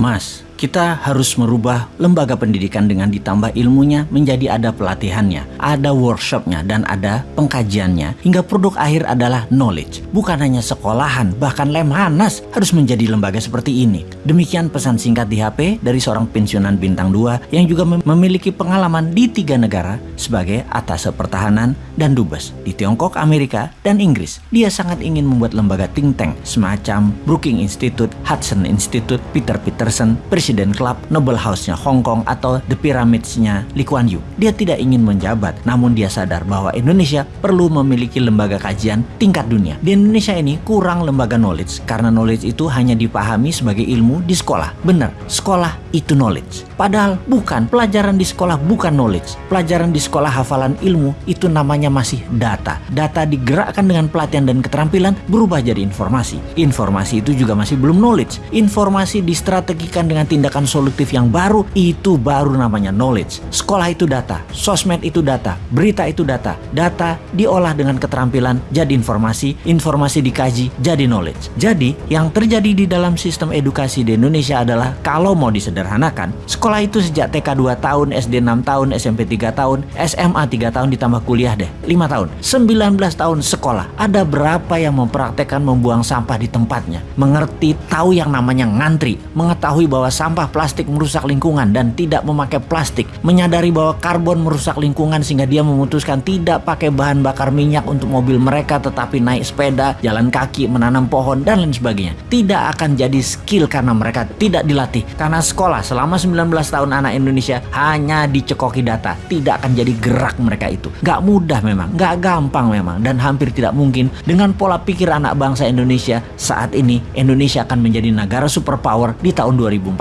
Mas, kita harus merubah lembaga pendidikan dengan ditambah ilmunya menjadi ada pelatihannya, ada workshopnya, dan ada pengkajiannya, hingga produk akhir adalah knowledge. Bukan hanya sekolahan, bahkan Lemhanas harus menjadi lembaga seperti ini. Demikian pesan singkat di HP dari seorang pensiunan bintang 2 yang juga memiliki pengalaman di tiga negara sebagai atas pertahanan dan dubes di Tiongkok, Amerika, dan Inggris. Dia sangat ingin membuat lembaga think tank semacam Brookings Institute, Hudson Institute, Peter Peterson, Presiden Presiden Club, Noble House-nya Hong Kong atau The Pyramids-nya Lee Kuan Yew. Dia tidak ingin menjabat, namun dia sadar bahwa Indonesia perlu memiliki lembaga kajian tingkat dunia. Di Indonesia ini kurang lembaga knowledge, karena knowledge itu hanya dipahami sebagai ilmu di sekolah. Benar, sekolah itu knowledge. Padahal bukan, pelajaran di sekolah bukan knowledge. Pelajaran di sekolah hafalan ilmu itu namanya masih data. Data digerakkan dengan pelatihan dan keterampilan berubah jadi informasi. Informasi itu juga masih belum knowledge. Informasi distrategikan dengan tindakan tindakan solutif yang baru, itu baru namanya knowledge. Sekolah itu data, sosmed itu data, berita itu data. Data diolah dengan keterampilan jadi informasi, informasi dikaji jadi knowledge. Jadi, yang terjadi di dalam sistem edukasi di Indonesia adalah kalau mau disederhanakan, sekolah itu sejak TK 2 tahun, SD 6 tahun, SMP 3 tahun, SMA 3 tahun ditambah kuliah deh, 5 tahun. 19 tahun sekolah. Ada berapa yang mempraktekkan membuang sampah di tempatnya? Mengerti, tahu yang namanya ngantri, mengetahui bahwa sampah sampah plastik merusak lingkungan dan tidak memakai plastik, menyadari bahwa karbon merusak lingkungan sehingga dia memutuskan tidak pakai bahan bakar minyak untuk mobil mereka tetapi naik sepeda, jalan kaki, menanam pohon dan lain sebagainya. Tidak akan jadi skill karena mereka tidak dilatih. Karena sekolah selama 19 tahun anak Indonesia hanya dicekoki data, tidak akan jadi gerak mereka itu. Gak mudah memang, gak gampang memang dan hampir tidak mungkin dengan pola pikir anak bangsa Indonesia saat ini Indonesia akan menjadi negara superpower di tahun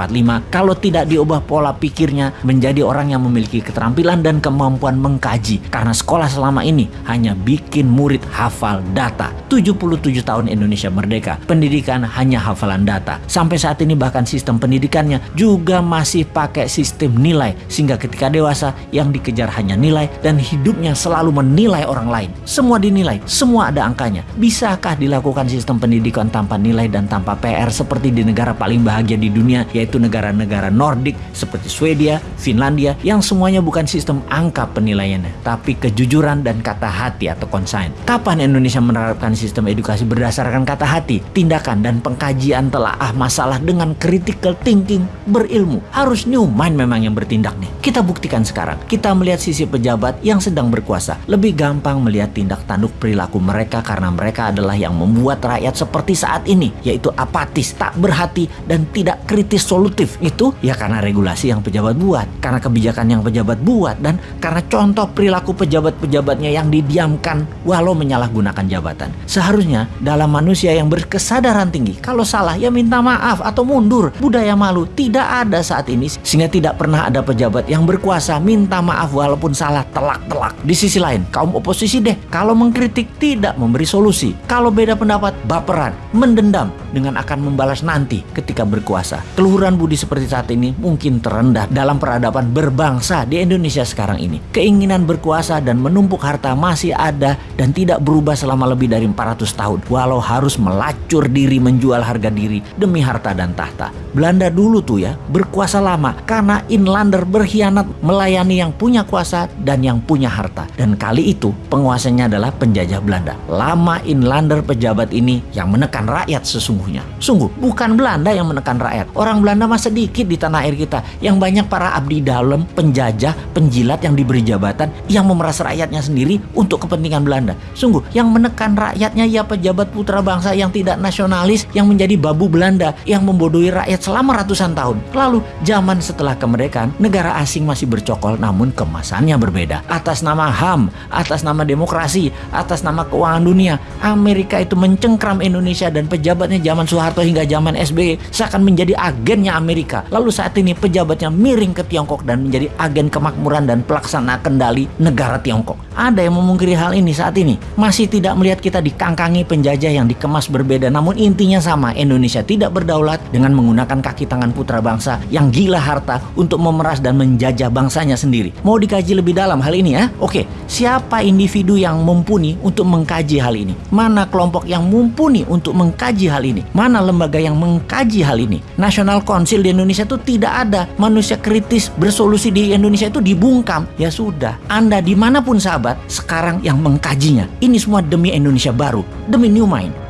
2045 kalau tidak diubah pola pikirnya menjadi orang yang memiliki keterampilan dan kemampuan mengkaji. Karena sekolah selama ini hanya bikin murid hafal data. 77 tahun Indonesia merdeka pendidikan hanya hafalan data. Sampai saat ini bahkan sistem pendidikannya juga masih pakai sistem nilai sehingga ketika dewasa yang dikejar hanya nilai dan hidupnya selalu menilai orang lain. Semua dinilai semua ada angkanya. Bisakah dilakukan sistem pendidikan tanpa nilai dan tanpa PR seperti di negara paling bahagia di dunia yaitu negara-negara Nordik seperti Swedia, Finlandia yang semuanya bukan sistem angka penilaiannya, tapi kejujuran dan kata hati atau konsain. Kapan Indonesia menerapkan sistem edukasi berdasarkan kata hati, tindakan dan pengkajian telaah masalah dengan critical thinking berilmu? Harus new mind memang yang bertindak nih. Kita buktikan sekarang. Kita melihat sisi pejabat yang sedang berkuasa. Lebih gampang melihat tindak tanduk perilaku mereka karena mereka adalah yang membuat rakyat seperti saat ini, yaitu apatis, tak berhati dan tidak kritis solutif itu ya karena regulasi yang pejabat buat, karena kebijakan yang pejabat buat, dan karena contoh perilaku pejabat-pejabatnya yang didiamkan walau menyalahgunakan jabatan. Seharusnya dalam manusia yang berkesadaran tinggi, kalau salah ya minta maaf atau mundur. Budaya malu tidak ada saat ini sehingga tidak pernah ada pejabat yang berkuasa minta maaf walaupun salah telak-telak. Di sisi lain, kaum oposisi deh kalau mengkritik tidak memberi solusi. Kalau beda pendapat, baperan, mendendam dengan akan membalas nanti ketika berkuasa. Keluhuran budi seperti saat ini mungkin terendah dalam peradaban berbangsa di Indonesia sekarang ini. Keinginan berkuasa dan menumpuk harta masih ada dan tidak berubah selama lebih dari 400 tahun. Walau harus melacur diri menjual harga diri demi harta dan tahta. Belanda dulu tuh ya berkuasa lama karena inlander berkhianat melayani yang punya kuasa dan yang punya harta. Dan kali itu penguasanya adalah penjajah Belanda. Lama inlander pejabat ini yang menekan rakyat sesungguhnya. Sungguh bukan Belanda yang menekan rakyat. Orang Belanda mah sedikit di tanah air kita. Yang banyak para abdi dalam, penjajah, penjilat yang diberi jabatan yang memeras rakyatnya sendiri untuk kepentingan Belanda. Sungguh, yang menekan rakyatnya ya pejabat putra bangsa yang tidak nasionalis yang menjadi babu Belanda yang membodohi rakyat selama ratusan tahun. Lalu, zaman setelah kemerdekaan, negara asing masih bercokol namun kemasannya berbeda. Atas nama HAM, atas nama demokrasi, atas nama keuangan dunia, Amerika itu mencengkram Indonesia dan pejabatnya zaman Soeharto hingga zaman SBY seakan menjadi agennya Amerika. Lalu saat ini pejabatnya miring ke Tiongkok dan menjadi agen kemakmuran dan pelaksana kendali negara Tiongkok. Ada yang memungkiri hal ini saat ini. Masih tidak melihat kita dikangkangi penjajah yang dikemas berbeda namun intinya sama. Indonesia tidak berdaulat dengan menggunakan kaki tangan putra bangsa yang gila harta untuk memeras dan menjajah bangsanya sendiri. Mau dikaji lebih dalam hal ini ya? Oke, siapa individu yang mumpuni untuk mengkaji hal ini? Mana kelompok yang mumpuni untuk mengkaji hal ini? Mana lembaga yang mengkaji hal ini? National Council konsil di Indonesia itu tidak ada. Manusia kritis bersolusi di Indonesia itu dibungkam. Ya sudah, Anda di mana pun sahabat, sekarang yang mengkajinya. Ini semua demi Indonesia baru, demi New Mind.